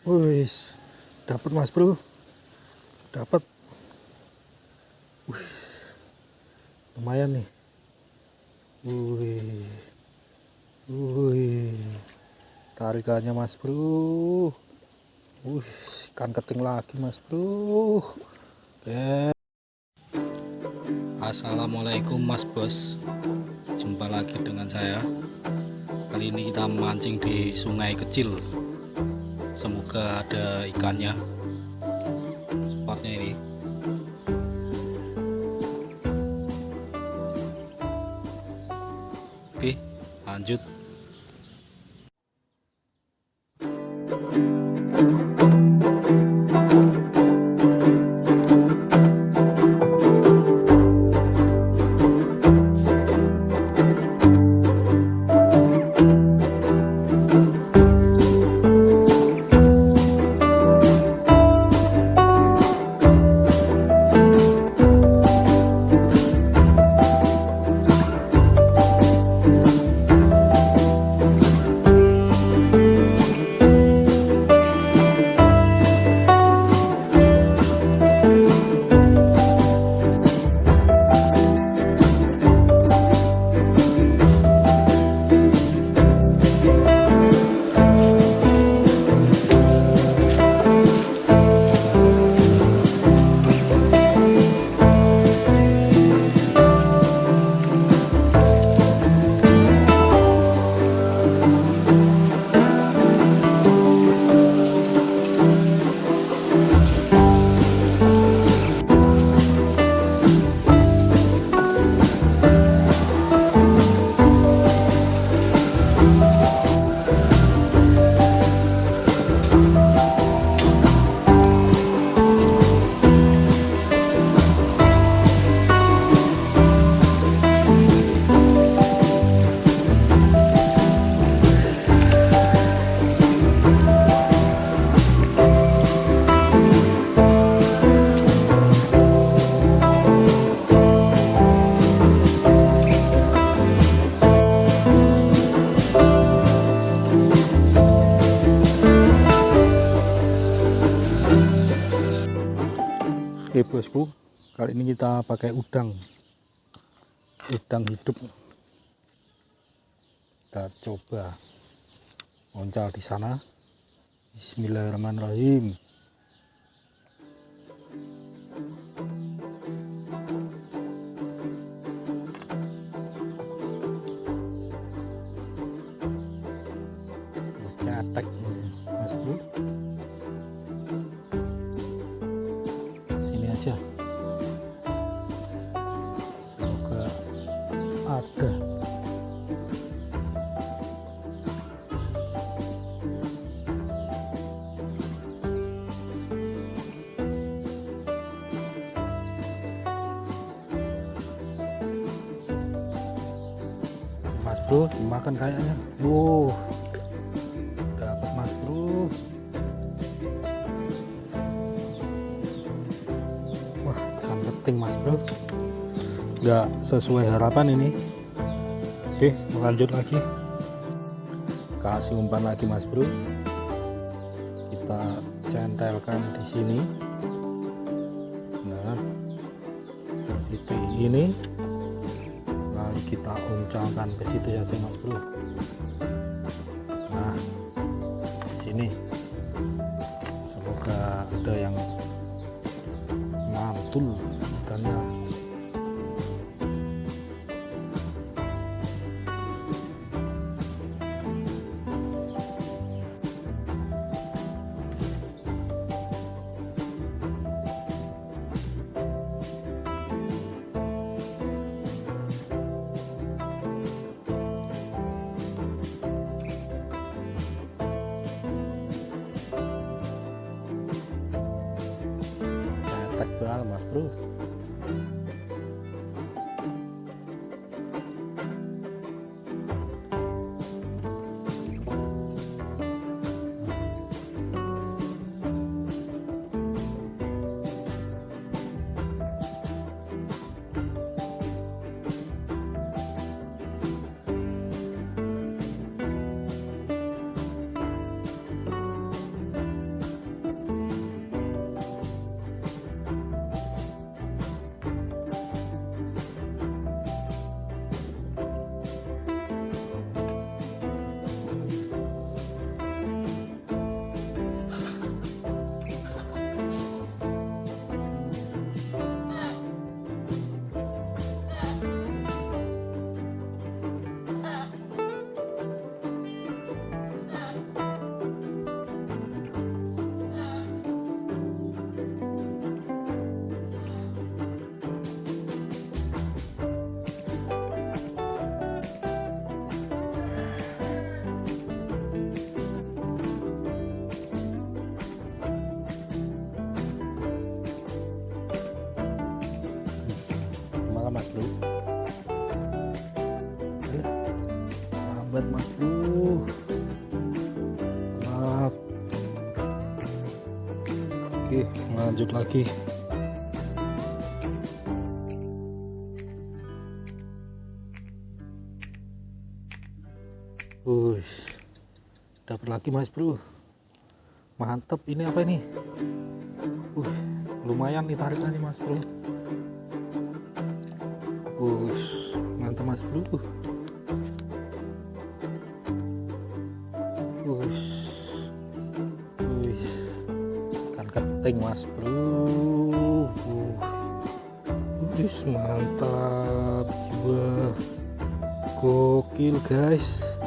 Wis, dapat Mas Bro. Dapat. Wih. Lumayan nih. Wih. Wih. Tarikannya Mas Bro. Wih, ikan keting lagi Mas Bro. Oke. Assalamualaikum Mas Bos. Jumpa lagi dengan saya. Kali ini kita mancing di sungai kecil semoga ada ikannya. Spotnya ini. Oke lanjut. Oke bosku, kali ini kita pakai udang, udang hidup. Kita coba oncal di sana. Bismillahirrahmanirrahim. Ada. Mas bro, dimakan kayaknya. Wow, dapat mas bro. Wah, keting mas bro. Nggak sesuai harapan ini. Lanjut lagi. Kasih umpan lagi mas bro. Kita centelkan di sini. Nah, itu ini. Lalu kita uncalkan ke situ ya mas bro. 对。Bro mas bro. Maaf. oke lanjut lagi. Wush, dapat lagi mas bro. Mantep. Ini apa ini? Uh lumayan nih tarikannya mas bro. Wush, mantap mas bro keting mas bro uh, wush, mantap jiwa. Gokil guys.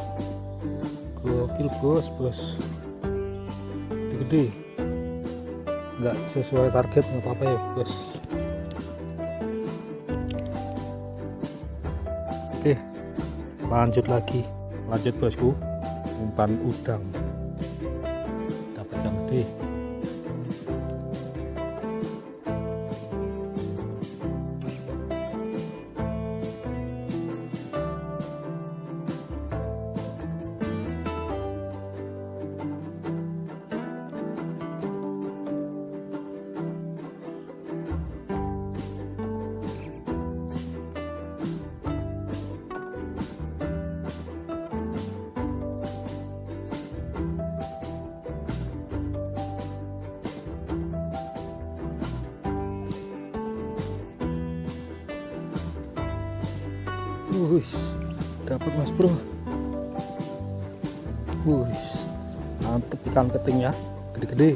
Gokil bos bos. Gede. Nggak sesuai target nggak apa-apa ya bos. Oke lanjut lagi. Lanjut bosku. Umpan udang Wush, dapat mas bro. Wush, mantep ikan ketingnya, gede-gede.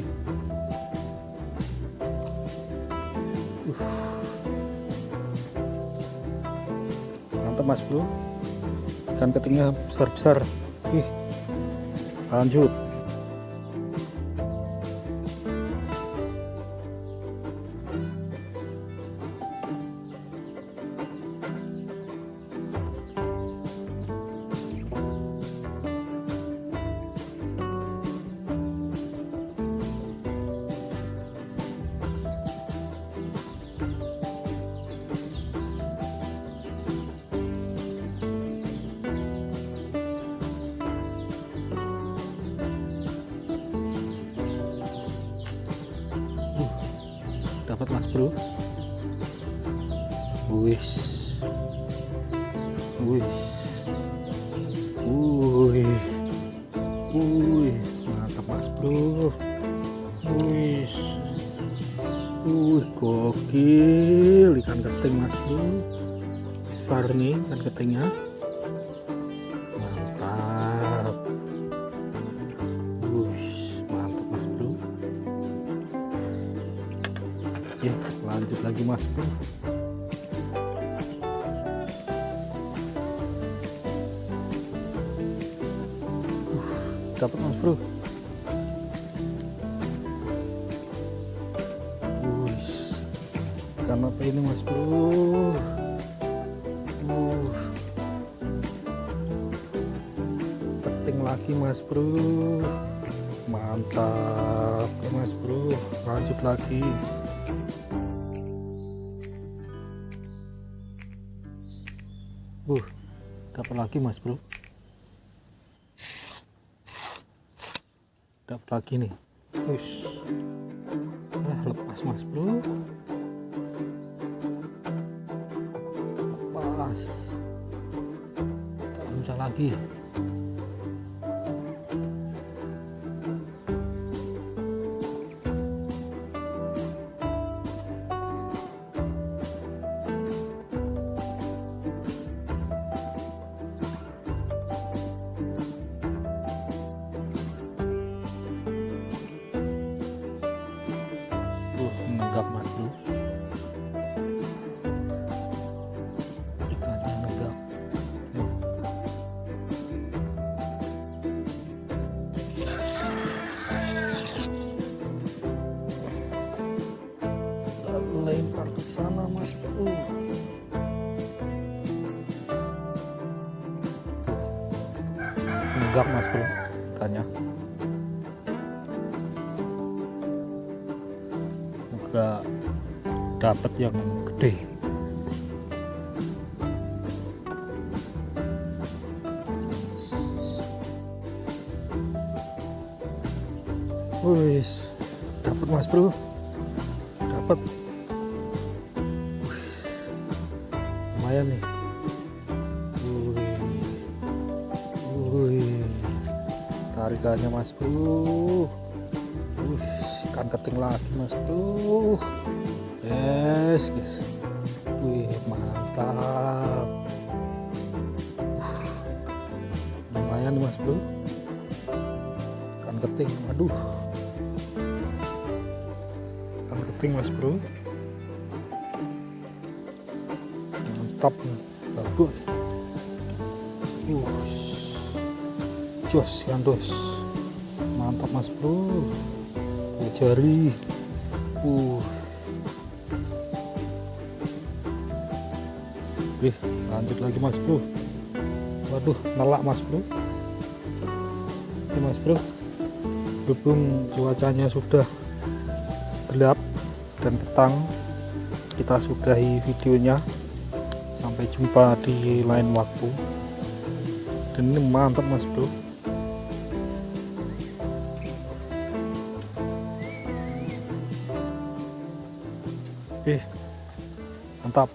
Mantep mas bro. Ikan ketingnya besar-besar. Oke, lanjut. Bro. Wis. Wis. Wih. Wih. Mantap mas bro. Wis. Wih gokil. Ikan keting mas bro. Besar nih ikan ketingnya dapat mas bro. Wush, ikan apa ini mas bro? Uh, keting lagi mas bro. Mantap, mas bro. Lanjut lagi. Uh, dapat lagi mas bro. Dapat lagi nih. Ush. Nah, lepas mas bro. Lepas. Kita lagi. tegak mas bro ikannya semoga dapat yang gede Wis, dapat mas bro, dapat. Lumayan nih. Tarikannya mas bro ikan keting lagi mas bro yes guys wih mantap. Lumayan mas bro ikan keting aduh ikan keting mas bro mantap bagus jos kan dos? Mantap mas bro. Jari. Uh. Wih, lanjut lagi mas bro. Waduh nelak mas bro. Ini mas bro berhubung cuacanya sudah gelap dan petang kita sudahi videonya. Sampai jumpa di lain waktu. Dan ini mantap mas bro Oke, mantap